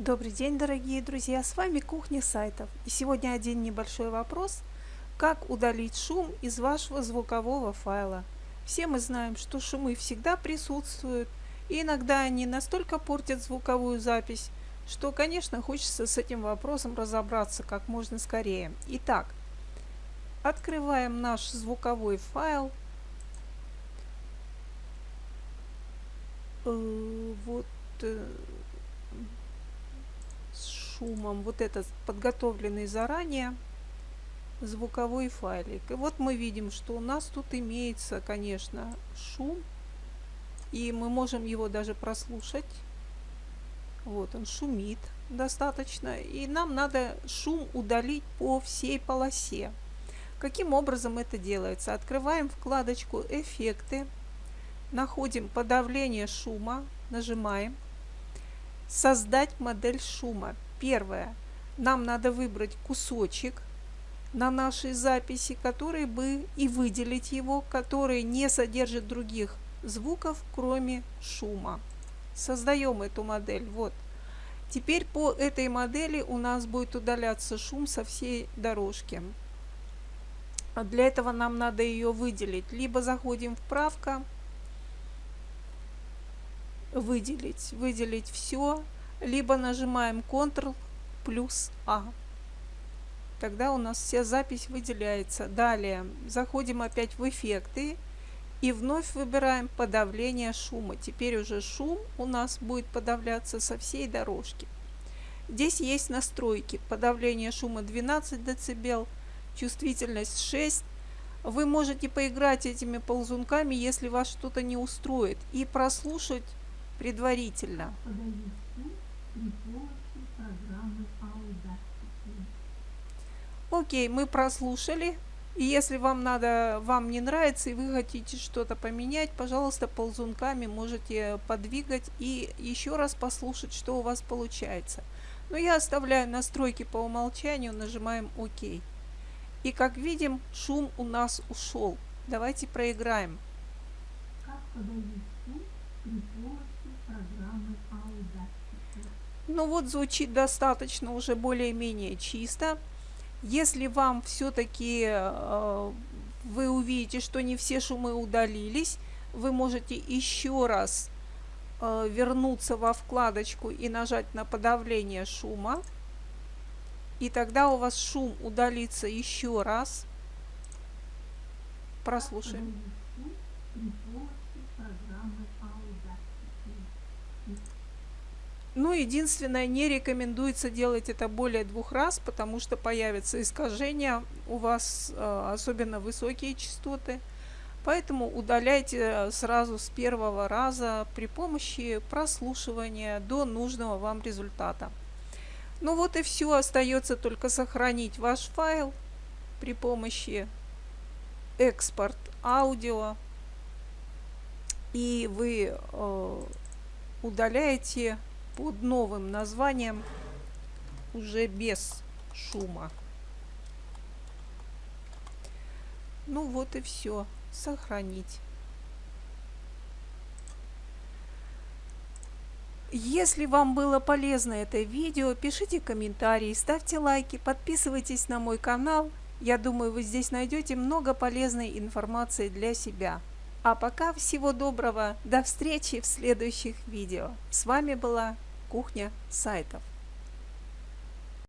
Добрый день, дорогие друзья! С вами Кухня сайтов. И сегодня один небольшой вопрос. Как удалить шум из вашего звукового файла? Все мы знаем, что шумы всегда присутствуют, и иногда они настолько портят звуковую запись, что, конечно, хочется с этим вопросом разобраться как можно скорее. Итак, открываем наш звуковой файл. Э, вот э, шумом. Вот этот подготовленный заранее звуковой файлик. И вот мы видим, что у нас тут имеется, конечно, шум. И мы можем его даже прослушать. Вот он шумит достаточно. И нам надо шум удалить по всей полосе. Каким образом это делается? Открываем вкладочку «Эффекты», находим подавление шума, нажимаем «Создать модель шума». Первое. Нам надо выбрать кусочек на нашей записи, который бы и выделить его, который не содержит других звуков, кроме шума. Создаем эту модель. Вот. Теперь по этой модели у нас будет удаляться шум со всей дорожки. А для этого нам надо ее выделить. Либо заходим в правка, выделить, выделить все, либо нажимаем Ctrl плюс А. Тогда у нас вся запись выделяется. Далее заходим опять в эффекты и вновь выбираем подавление шума. Теперь уже шум у нас будет подавляться со всей дорожки. Здесь есть настройки. Подавление шума 12 дБ, чувствительность 6 вы можете поиграть этими ползунками, если вас что-то не устроит, и прослушать предварительно. Окей, мы прослушали. И если вам надо, вам не нравится и вы хотите что-то поменять, пожалуйста, ползунками можете подвигать и еще раз послушать, что у вас получается. Но я оставляю настройки по умолчанию, нажимаем ОК. И как видим, шум у нас ушел. Давайте проиграем. Как подавить шум при помощи программы Audacity? Ну вот звучит достаточно уже более-менее чисто. Если вам все-таки э, вы увидите, что не все шумы удалились, вы можете еще раз э, вернуться во вкладочку и нажать на подавление шума. И тогда у вас шум удалится еще раз. Прослушаем. Ну, единственное, не рекомендуется делать это более двух раз, потому что появятся искажения у вас, э, особенно высокие частоты. Поэтому удаляйте сразу с первого раза при помощи прослушивания до нужного вам результата. Ну вот и все, остается только сохранить ваш файл при помощи экспорт аудио. И вы э, удаляете под новым названием, уже без шума. Ну вот и все. Сохранить. Если вам было полезно это видео, пишите комментарии, ставьте лайки, подписывайтесь на мой канал. Я думаю, вы здесь найдете много полезной информации для себя. А пока всего доброго, до встречи в следующих видео. С вами была Кухня сайтов.